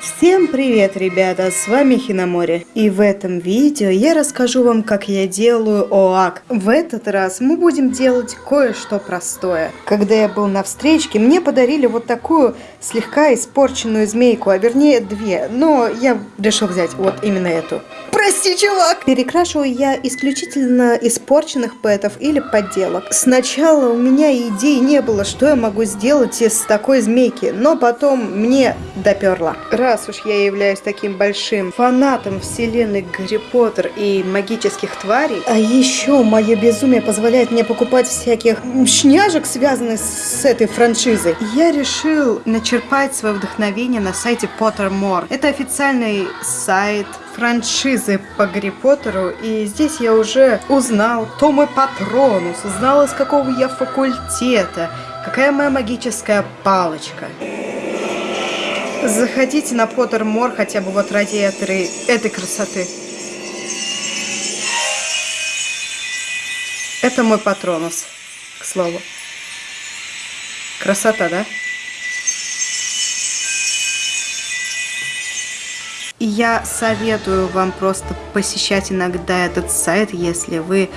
Всем привет, ребята, с вами Хиномори. И в этом видео я расскажу вам, как я делаю ОАК. В этот раз мы будем делать кое-что простое. Когда я был на встречке, мне подарили вот такую слегка испорченную змейку, а вернее две. Но я решил взять вот именно эту. Прости, чувак! Перекрашиваю я исключительно испорченных пэтов или подделок. Сначала у меня идей не было, что я могу сделать из такой змейки, но потом мне доперло. Раз уж я являюсь таким большим фанатом вселенной Гарри Поттер и магических тварей, а еще мое безумие позволяет мне покупать всяких шняжек, связанных с этой франшизой, я решил начерпать свое вдохновение на сайте Pottermore. Это официальный сайт франшизы по Гарри Поттеру, и здесь я уже узнал, кто мой патронус, узнал, из какого я факультета, какая моя магическая палочка. Заходите на Поттермор хотя бы вот ради этой, этой красоты. Это мой патронус, к слову. Красота, да? И я советую вам просто посещать иногда этот сайт, если вы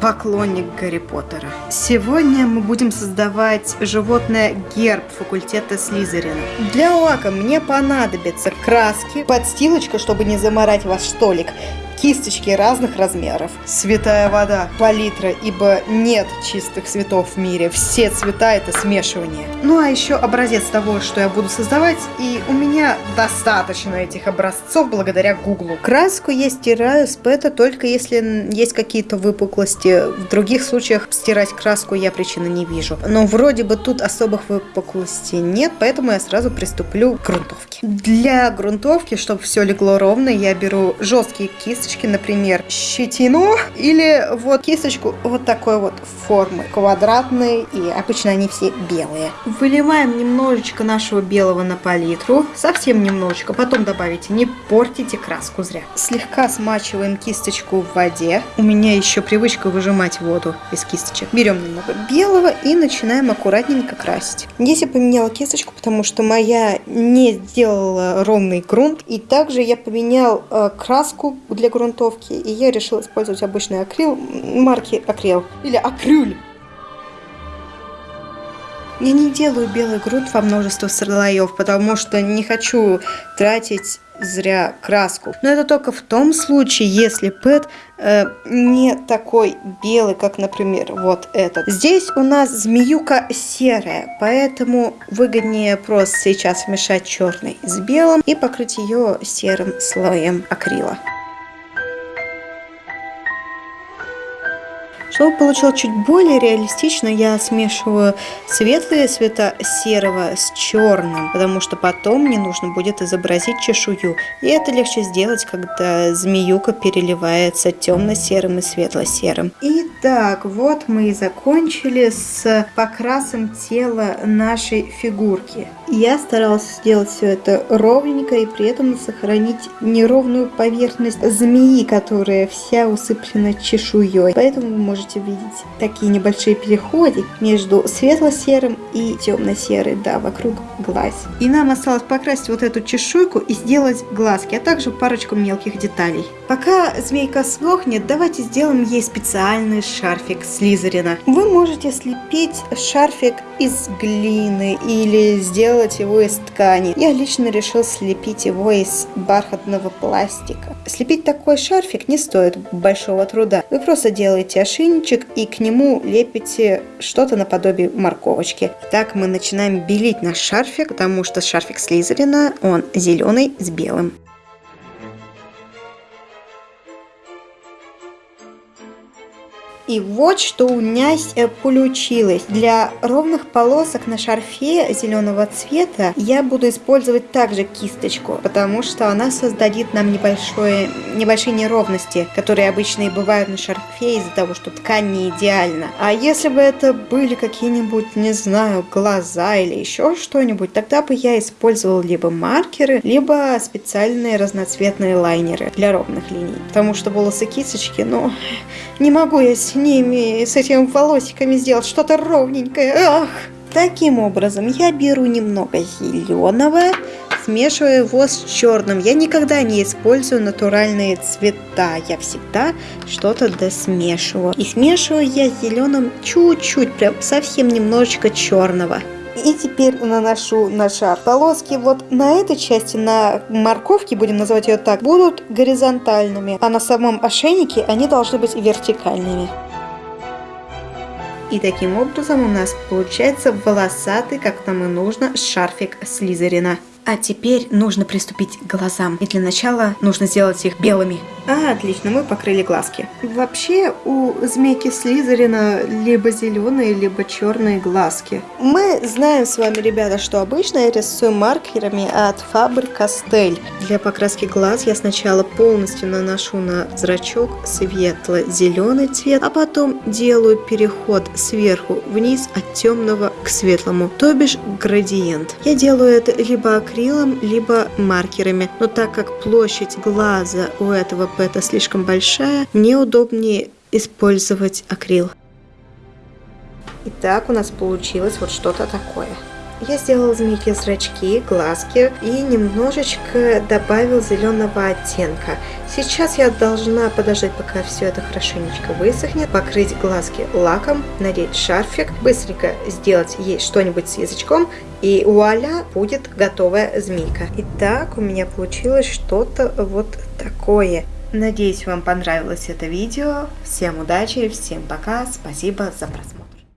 поклонник Гарри Поттера. Сегодня мы будем создавать животное герб факультета Слизерина. Для лака мне понадобятся краски, подстилочка, чтобы не заморать ваш столик, кисточки разных размеров. Святая вода, палитра, ибо нет чистых цветов в мире. Все цвета это смешивание. Ну а еще образец того, что я буду создавать, и у меня достаточно этих образцов благодаря Гуглу. Краску я стираю с пэта только если есть какие-то выпуклости. В других случаях стирать краску я причины не вижу. Но вроде бы тут особых выпуклостей нет, поэтому я сразу приступлю к грунтовке. Для грунтовки, чтобы все легло ровно, я беру жесткие кисти кисточки, например, щетину или вот кисточку вот такой вот формы, квадратные, и обычно они все белые. Выливаем немножечко нашего белого на палитру, совсем немножечко, потом добавите, не портите краску зря. Слегка смачиваем кисточку в воде. У меня еще привычка выжимать воду из кисточек. Берем немного белого и начинаем аккуратненько красить. Здесь я поменяла кисточку, потому что моя не сделала ровный грунт. И также я поменял э, краску для грунтовки, и я решил использовать обычный акрил марки Акрил или Акрюль. Я не делаю белый грунт во множество слоев, потому что не хочу тратить зря краску. Но это только в том случае, если пэт э, не такой белый, как, например, вот этот. Здесь у нас змеюка серая, поэтому выгоднее просто сейчас смешать черный с белым и покрыть ее серым слоем акрила. Чтобы получилось чуть более реалистично, я смешиваю светлые цвета серого с черным, потому что потом мне нужно будет изобразить чешую. И это легче сделать, когда змеюка переливается темно-серым и светло-серым. Итак, вот мы и закончили с покрасом тела нашей фигурки. Я старалась сделать все это ровненько и при этом сохранить неровную поверхность змеи, которая вся усыплена чешуей. Поэтому вы можете видеть такие небольшие переходы между светло-серым и темно-серым, да, вокруг глаз. И нам осталось покрасить вот эту чешуйку и сделать глазки, а также парочку мелких деталей. Пока змейка сохнет, давайте сделаем ей специальный шарфик Слизерина. Вы можете слепить шарфик из глины или сделать его из ткани. Я лично решил слепить его из бархатного пластика. Слепить такой шарфик не стоит большого труда. Вы просто делаете ошейничек и к нему лепите что-то наподобие морковочки. Так мы начинаем белить наш шарфик, потому что шарфик Слизерина, он зеленый с белым. И вот что у меня э, получилось. Для ровных полосок на шарфе зеленого цвета я буду использовать также кисточку, потому что она создадит нам небольшое, небольшие неровности, которые обычно и бывают на шарфе из-за того, что ткань не идеальна. А если бы это были какие-нибудь, не знаю, глаза или еще что-нибудь, тогда бы я использовал либо маркеры, либо специальные разноцветные лайнеры для ровных линий. Потому что волосы кисточки, ну, не могу я с ними, с этими волосиками сделать что-то ровненькое. Ах! Таким образом, я беру немного зеленого, смешиваю его с черным. Я никогда не использую натуральные цвета. Я всегда что-то досмешиваю. И смешиваю я зеленым чуть-чуть, прям совсем немножечко черного. И теперь наношу на шар. Полоски вот на этой части, на морковке, будем называть ее так, будут горизонтальными, а на самом ошейнике они должны быть вертикальными. И таким образом у нас получается волосатый, как нам и нужно, шарфик Слизерина. А теперь нужно приступить к глазам. И для начала нужно сделать их белыми. А, отлично, мы покрыли глазки. Вообще у змейки Слизерина либо зеленые, либо черные глазки. Мы знаем с вами, ребята, что обычно я рисую маркерами от Faber-Castell. Для покраски глаз я сначала полностью наношу на зрачок светло-зеленый цвет, а потом делаю переход сверху вниз от темного к светлому, то бишь градиент. Я делаю это либо акрилом, либо маркерами, но так как площадь глаза у этого это слишком большая, мне удобнее использовать акрил. Итак, у нас получилось вот что-то такое. Я сделал змейки зрачки, глазки и немножечко добавил зеленого оттенка. Сейчас я должна подождать, пока все это хорошенечко высохнет, покрыть глазки лаком, надеть шарфик, быстренько сделать ей что-нибудь с язычком и вуаля, будет готовая змейка. Итак, у меня получилось что-то вот такое. Надеюсь, вам понравилось это видео. Всем удачи, всем пока, спасибо за просмотр.